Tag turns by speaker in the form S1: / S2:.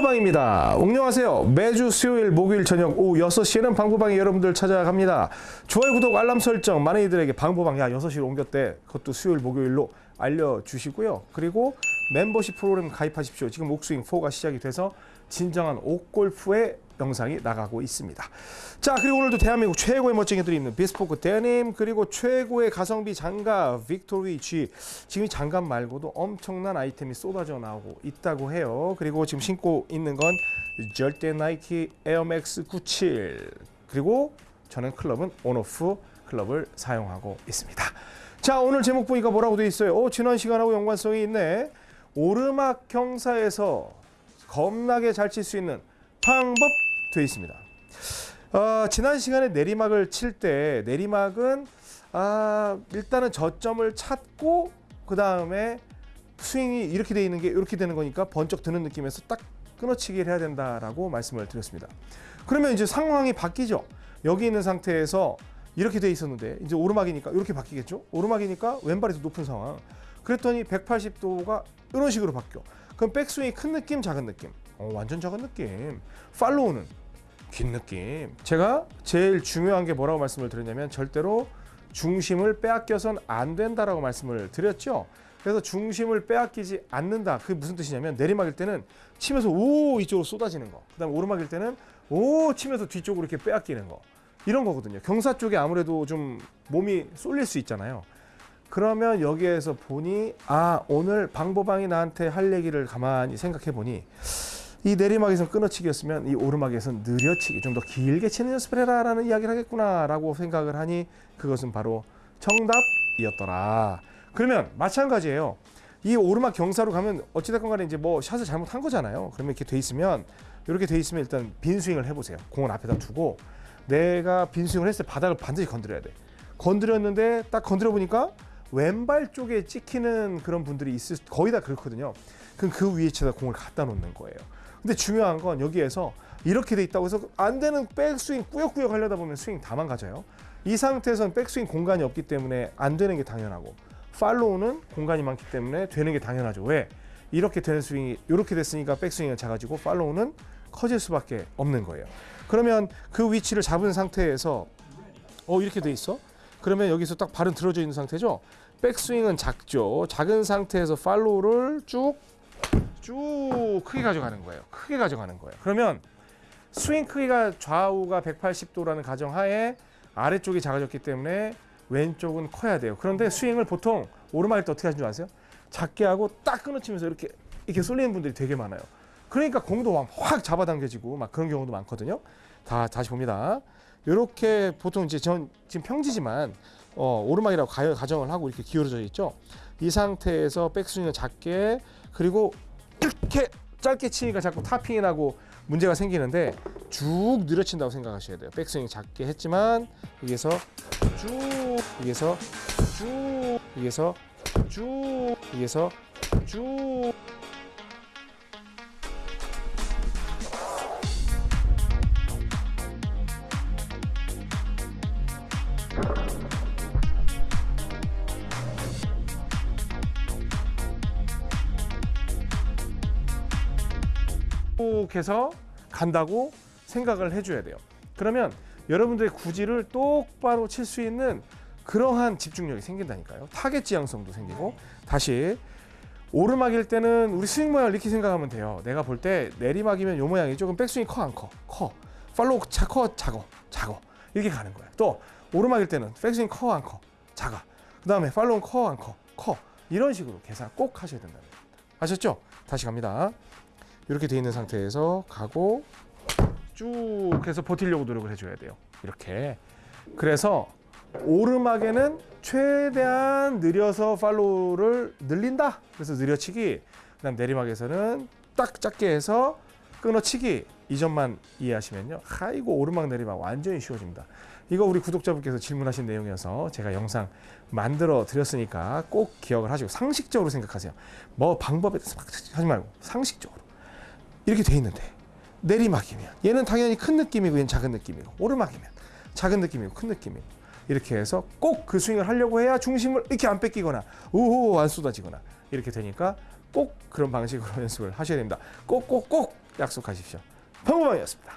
S1: 방구방입니다. 옹녕하세요. 매주 수요일, 목요일 저녁 오후 6시에는 방구방에 여러분들 찾아갑니다. 좋아요, 구독, 알람 설정 많은 이들에게 방구방 야 6시로 옮겼대. 그것도 수요일, 목요일로 알려주시고요. 그리고 멤버십 프로그램 가입하십시오. 지금 옥스윙 4가 시작이 돼서 진정한 옥골프의 영상이 나가고 있습니다. 자 그리고 오늘도 대한민국 최고의 멋쟁이들이 있는 비스포크 데님 그리고 최고의 가성비 장갑 빅토리 G 지금 이 장갑 말고도 엄청난 아이템이 쏟아져 나오고 있다고 해요. 그리고 지금 신고 있는 건 절대 나이키 에어맥스 97 그리고 저는 클럽은 온오프 클럽을 사용하고 있습니다. 자 오늘 제목 보니까 뭐라고 돼 있어요? 오, 지난 시간하고 연관성이 있네. 오르막 경사에서 겁나게 잘 칠 수 있는 방법 되어 있습니다. 어, 지난 시간에 내리막을 칠 때 내리막은 아, 일단은 저점을 찾고 그 다음에 스윙이 이렇게 돼 있는 게 이렇게 되는 거니까 번쩍 드는 느낌에서 딱 끊어치기를 해야 된다라고 말씀을 드렸습니다. 그러면 이제 상황이 바뀌죠. 여기 있는 상태에서 이렇게 돼 있었는데 이제 오르막이니까 이렇게 바뀌겠죠. 오르막이니까 왼발이 더 높은 상황. 그랬더니 180도가 이런 식으로 바뀌어. 그럼 백스윙이 큰 느낌, 작은 느낌. 어, 완전 작은 느낌. 팔로우는 긴 느낌. 제가 제일 중요한 게 뭐라고 말씀을 드렸냐면 절대로 중심을 빼앗겨선 안 된다라고 말씀을 드렸죠. 그래서 중심을 빼앗기지 않는다. 그게 무슨 뜻이냐면 내리막일 때는 치면서 오 이쪽으로 쏟아지는 거. 그 다음 오르막일 때는 오 치면서 뒤쪽으로 이렇게 빼앗기는 거. 이런 거거든요. 경사 쪽에 아무래도 좀 몸이 쏠릴 수 있잖아요. 그러면 여기에서 보니 아 오늘 방보방이 나한테 할 얘기를 가만히 생각해 보니 이 내리막에서 끊어치기였으면 이 오르막에서 느려치기 좀 더 길게 치는 연습을 해라라는 이야기를 하겠구나라고 생각을 하니 그것은 바로 정답이었더라. 그러면 마찬가지예요. 이 오르막 경사로 가면 어찌됐건 간에 이제 뭐 샷을 잘못한 거잖아요. 그러면 이렇게 돼 있으면 이렇게 돼 있으면 일단 빈 스윙을 해보세요. 공을 앞에다 두고 내가 빈 스윙을 했을 때 바닥을 반드시 건드려야 돼. 건드렸는데 딱 건드려 보니까 왼발 쪽에 찍히는 그런 분들이 있을 거의 다 그렇거든요. 그럼 그 위에다가 공을 갖다 놓는 거예요. 근데 중요한 건 여기에서 이렇게 돼 있다고 해서 안 되는 백스윙 꾸역꾸역 하려다 보면 스윙 다 망가져요. 이 상태에서는 백스윙 공간이 없기 때문에 안 되는 게 당연하고 팔로우는 공간이 많기 때문에 되는 게 당연하죠. 왜? 이렇게 되는 스윙이 이렇게 됐으니까 백스윙은 작아지고 팔로우는 커질 수밖에 없는 거예요. 그러면 그 위치를 잡은 상태에서 어 이렇게 돼 있어? 그러면 여기서 딱 발은 들어져 있는 상태죠. 백스윙은 작죠. 작은 상태에서 팔로우를 쭉 쭉 크게 가져가는 거예요. 크게 가져가는 거예요. 그러면 스윙 크기가 좌우가 180도라는 가정하에 아래쪽이 작아졌기 때문에 왼쪽은 커야 돼요. 그런데 스윙을 보통 오르막일 때 어떻게 하시는 줄 아세요? 작게 하고 딱 끊어치면서 이렇게 이렇게 쏠리는 분들이 되게 많아요. 그러니까 공도 막확 잡아당겨지고 막 그런 경우도 많거든요. 다 다시 봅니다. 이렇게 보통 이제 전 지금 평지지만 어, 오르막이라고 가, 가정을 하고 이렇게 기울어져 있죠. 이 상태에서 백스윙을 작게 그리고 이렇게 짧게 치니까 자꾸 타핑이 나고 문제가 생기는데 쭉 늘어친다고 생각하셔야 돼요. 백스윙 작게 했지만 여기서 쭉 여기서 쭉 여기서 쭉 여기서 쭉 쭉 해서 간다고 생각을 해줘야 돼요. 그러면 여러분들의 구질을 똑바로 칠 수 있는 그러한 집중력이 생긴다니까요. 타겟 지향성도 생기고 다시 오르막일 때는 우리 스윙 모양을 이렇게 생각하면 돼요. 내가 볼 때 내리막이면 요 모양이죠. 그럼 백스윙 커 안 커? 커. follow 차, 커 작어 작어 이렇게 가는 거예요. 또 오르막일 때는 백스윙 커 안 커? 작아. 그 다음에 follow 커 안 커? 커. 이런 식으로 계산 꼭 하셔야 된다는 겁니다. 아셨죠? 다시 갑니다. 이렇게 돼 있는 상태에서 가고 쭉 해서 버티려고 노력을 해줘야 돼요. 이렇게. 그래서 오르막에는 최대한 느려서 팔로우를 늘린다. 그래서 느려치기. 그 다음 내리막에서는 딱 작게 해서 끊어치기. 이 점만 이해하시면요. 아이고 오르막 내리막 완전히 쉬워집니다. 이거 우리 구독자분께서 질문하신 내용이어서 제가 영상 만들어 드렸으니까 꼭 기억을 하시고 상식적으로 생각하세요. 뭐 방법에 대해서 막 하지 말고 상식적으로. 이렇게 돼 있는데 내리막이면 얘는 당연히 큰 느낌이고 얘는 작은 느낌이고 오르막이면 작은 느낌이고 큰 느낌이고 이렇게 해서 꼭 그 스윙을 하려고 해야 중심을 이렇게 안 뺏기거나 우호 안 쏟아지거나 이렇게 되니까 꼭 그런 방식으로 연습을 하셔야 됩니다. 꼭꼭꼭 약속하십시오. 방구방이었습니다.